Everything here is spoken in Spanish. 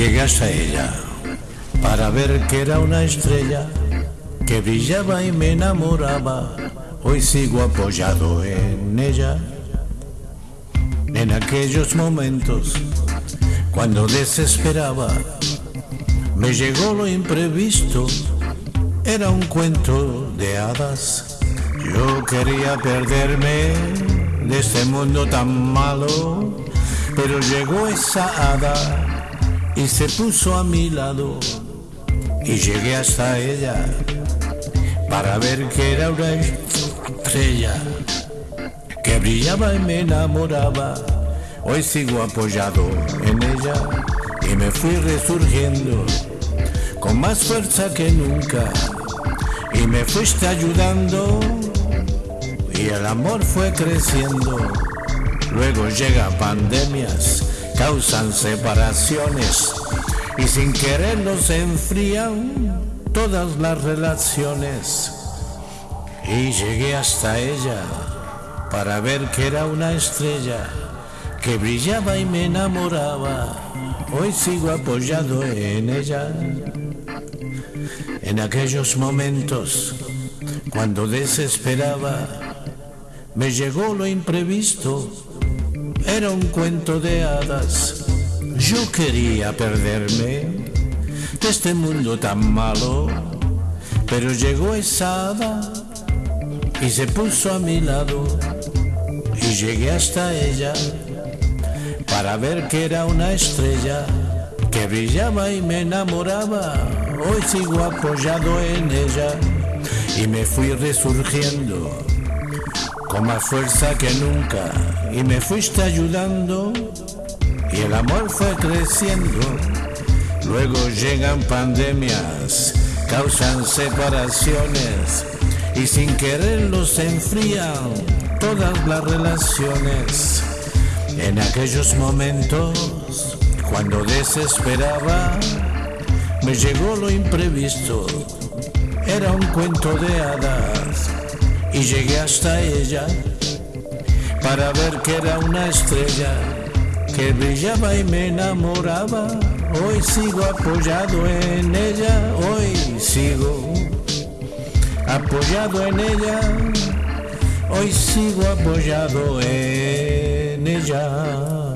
llegué hasta ella para ver que era una estrella que brillaba y me enamoraba. Hoy sigo apoyado en ella. En aquellos momentos, cuando desesperaba, me llegó lo imprevisto. Era un cuento de hadas. Yo quería perderme de este mundo tan malo, pero llegó esa hada y se puso a mi lado y llegué hasta ella para ver que era una estrella que brillaba y me enamoraba. Hoy sigo apoyado en ella y me fui resurgiendo con más fuerza que nunca y me fuiste ayudando y el amor fue creciendo. Luego llegan pandemias, causan separaciones y sin querer nos enfrían todas las relaciones. Y llegué hasta ella para ver que era una estrella que brillaba y me enamoraba. Hoy sigo apoyado en ella. En aquellos momentos, cuando desesperaba, me llegó lo imprevisto. Era un cuento de hadas. Yo quería perderme de este mundo tan malo, pero llegó esa hada y se puso a mi lado y llegué hasta ella para ver que era una estrella que brillaba y me enamoraba. Hoy sigo apoyado en ella y me fui resurgiendo con más fuerza que nunca y me fuiste ayudando y el amor fue creciendo. Luego llegan pandemias, causan separaciones y sin querer los enfrían todas las relaciones. En aquellos momentos, cuando desesperaba, me llegó lo imprevisto. Era un cuento de hadas y llegué hasta ella para ver que era una estrella que brillaba y me enamoraba. Hoy sigo apoyado en ella, hoy sigo apoyado en ella, hoy sigo apoyado en ella.